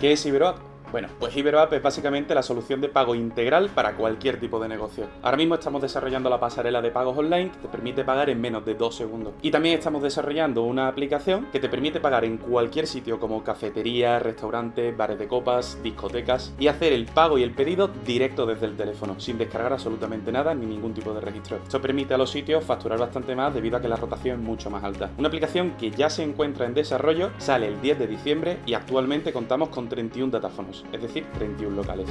¿Qué es Iberoac? Bueno, pues Iberoapp es básicamente la solución de pago integral para cualquier tipo de negocio. Ahora mismo estamos desarrollando la pasarela de pagos online que te permite pagar en menos de dos segundos. Y también estamos desarrollando una aplicación que te permite pagar en cualquier sitio como cafeterías, restaurantes, bares de copas, discotecas y hacer el pago y el pedido directo desde el teléfono, sin descargar absolutamente nada ni ningún tipo de registro. Esto permite a los sitios facturar bastante más debido a que la rotación es mucho más alta. Una aplicación que ya se encuentra en desarrollo, sale el 10 de diciembre y actualmente contamos con 31 datáfonos es decir, 31 locales.